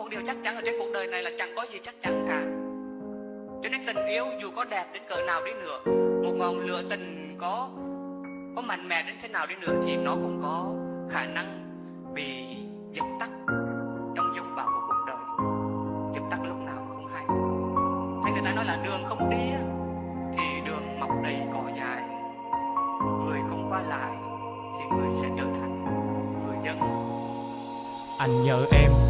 một điều chắc chắn ở trên cuộc đời này là chẳng có gì chắc chắn cả. Cho nên tình yêu dù có đẹp đến cỡ nào đi nữa, một ngọn lửa tình có có mạnh mẽ đến thế nào đi nữa thì nó cũng có khả năng bị dập tắt trong dục bão của cuộc đời. Dập tắt lúc nào không hay. Hay người ta nói là đường không đi thì đường mọc đầy cỏ dài người không qua lại thì người sẽ trở thành người dân. Anh nhớ em.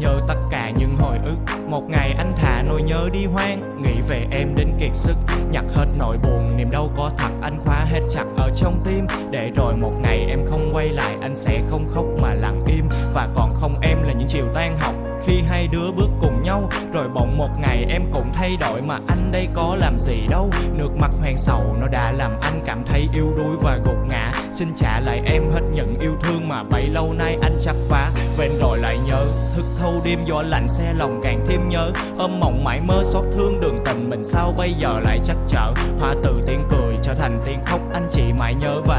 Nhớ tất cả những hồi ức. Một ngày anh thả nỗi nhớ đi hoang, Nghĩ về em đến kiệt sức. Nhặt hết nỗi buồn, Niềm đau có thật, anh khóa hết chặt ở trong tim. Để rồi một ngày em không quay lại, Anh sẽ không khóc mà lặng im. Và còn không em là những chiều tan học khi hai đứa bước cùng nhau. Rồi bỗng một ngày em cũng thay đổi Mà anh đây có làm gì đâu. Nước mắt hoang sầu nó đã làm anh cảm thấy yếu đuối và gục ngã. Xin trả lại em hết những yêu thương mà bấy lâu nay anh chắc phá. Bên rồi lại nhớ, Thức thâu đêm gió lạnh xe lòng càng thêm nhớ. Ôm mộng mãi mơ xót thương đường tình mình sao bây giờ lại chắc chở Hoa từ tiếng cười trở thành tiếng khóc, anh chỉ mãi nhớ và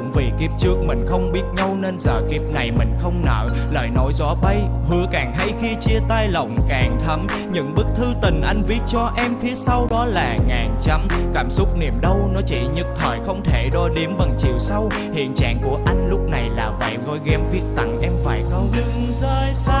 cũng vì kiếp trước mình không biết nhau nên giờ kiếp này mình không nợ. Lời nói gió bay hứa càng hay khi chia tay lòng càng thấm. Những bức thư tình anh viết cho em phía sau đó là ngàn chấm. Cảm xúc niềm đau nó chỉ nhất thời, không thể đo đếm bằng chiều sâu. Hiện trạng của anh lúc này là vậy gói game viết tặng em vài câu. Đừng rời xa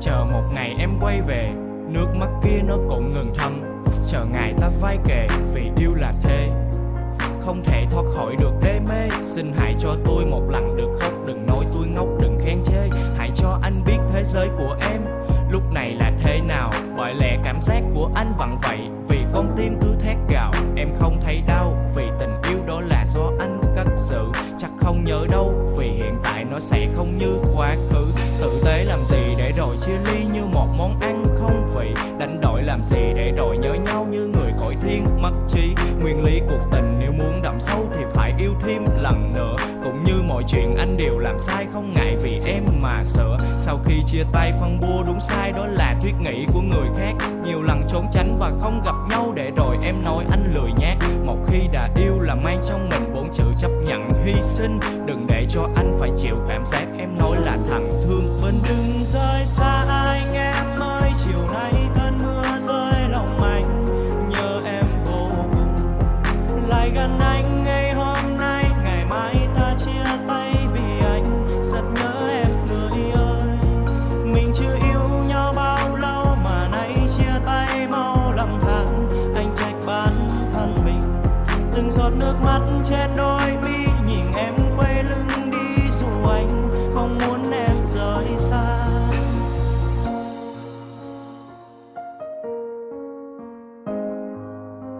chờ một ngày em quay về, nước mắt kia nó cũng ngừng thâm chờ ngày ta vai kề, vì yêu là thế không thể thoát khỏi được đê mê. Xin hãy cho tôi một lần được khóc, đừng nói tôi ngốc, đừng khen chê. Hãy cho anh biết thế giới của em, lúc này là thế nào. Bởi lẽ cảm giác của anh vẫn vậy vì nó sẽ không như quá khứ. Tử tế làm gì để rồi chia ly như một món ăn không vị? Đánh đổi làm gì để rồi nhớ nhau như người cõi thiên mất trí? Nguyên lý cuộc tình nếu muốn đậm sâu thì phải yêu thêm lần nữa. Cũng như mọi chuyện, anh đều làm sai, không ngại vì em mà sửa sau khi chia tay, phân bua đúng sai, đó là thuyết nghĩ của người khác. Nhiều lần trốn tránh và không gặp nhau để rồi em nói, anh lười nhát. Một khi đã yêu là mang trong mình hy sinh. Đừng để cho anh phải chịu cảm giác em nói là thằng thương bên đừng rơi xa anh em ơi chiều nay cơn mưa rơi lòng anh. Nhớ em vô cùng. Lại gần anh ngày hôm nay, ngày mai ta chia tay vì anh. Rất nhớ em người ơi. Mình chưa yêu nhau bao lâu mà nay chia tay mau lòng than anh trách bản thân mình. Từng giọt nước mắt trên đôi mi nhìn em quay lưng đi dù anh